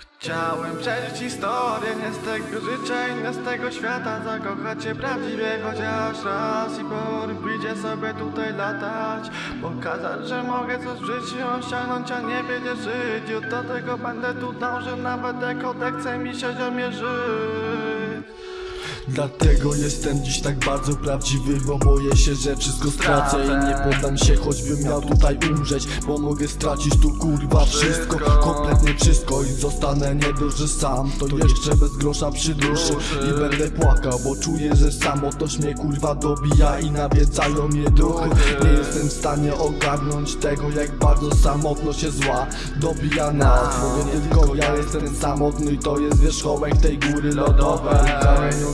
Chciałem przeżyć historię, nie z tego życia i nie z tego świata. Zakochać się prawdziwie chociaż raz i pójdzie sobie tutaj latać. Pokazać, że mogę coś w życiu osiągnąć, a nie wiedzieć żyć. Do tego będę tu dążył, nawet jak odechce mi się ziomie żyć Dlatego jestem dziś tak bardzo prawdziwy Bo boję się, że wszystko stracę I nie poddam się, choćbym miał tutaj umrzeć Bo mogę stracić tu kurwa wszystko. Kompletnie wszystko i zostanę nie dość, że sam. To jeszcze bez grosza przy duszy I będę płakał, bo czuję, że samotność mnie kurwa dobija I nawiedzają mnie duchy. Nie jestem w stanie ogarnąć tego Jak bardzo samotność jest zła Dobija nas, mówię tylko ja jestem samotny I to jest wierzchołek tej góry lodowej.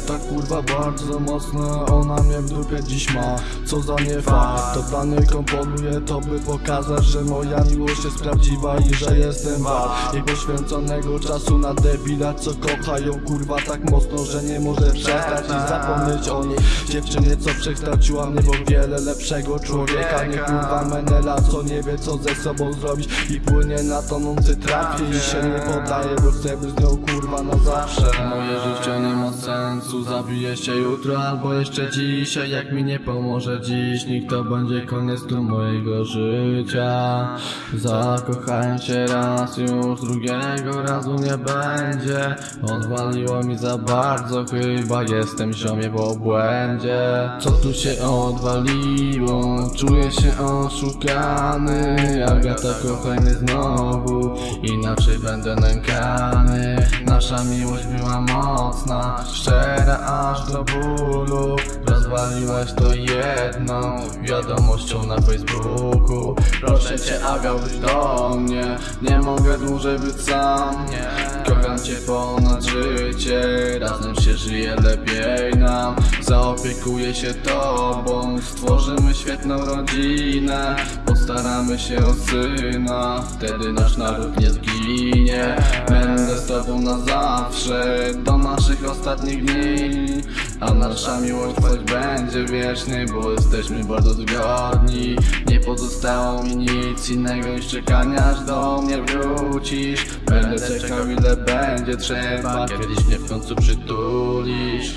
tak kurwa bardzo mocno Ona mnie w dupie dziś ma. Co za nie fakt To niej komponuję to by pokazać Że moja miłość jest prawdziwa i że jestem wart Jej poświęconego czasu na debila Co kochają kurwa tak mocno Że nie może przestać i zapomnieć o niej Dziewczynie co przekształciła mnie w wiele lepszego człowieka. Nie kurwa menela co nie wie co ze sobą zrobić. I płynie na tonący trafie I się nie poddaje bo chcę być nią kurwa na zawsze. Moje życie nie ma sensu Zabiję się jutro albo jeszcze dzisiaj. Jak mi nie pomoże dziś Nikt to będzie koniec tu mojego życia. Zakochałem się raz już Drugiego razu nie będzie. Odwaliło mi za bardzo Chyba jestem ziomie w obłędzie. Co tu się odwaliło? Czuję się oszukany. Agata kochaj mnie znowu Inaczej będę nękany Nasza miłość była mocna Szczera aż do bólu. Rozwaliłaś to jedną Wiadomością na Facebooku. Proszę cię Aga wróć do mnie. Nie mogę dłużej być sam. Kocham cię ponad życie. Razem się żyje lepiej nam. Zaopiekuję się tobą. Stworzymy świetną rodzinę Staramy się o syna. Wtedy nasz naród nie zginie. Będę z tobą na zawsze Do naszych ostatnich dni. A nasza miłość choć będzie wieczny Bo jesteśmy bardzo zgodni. Nie pozostało mi nic innego niż czekania Aż do mnie wrócisz. Będę czekał ile będzie trzeba Kiedyś mnie w końcu przytulisz.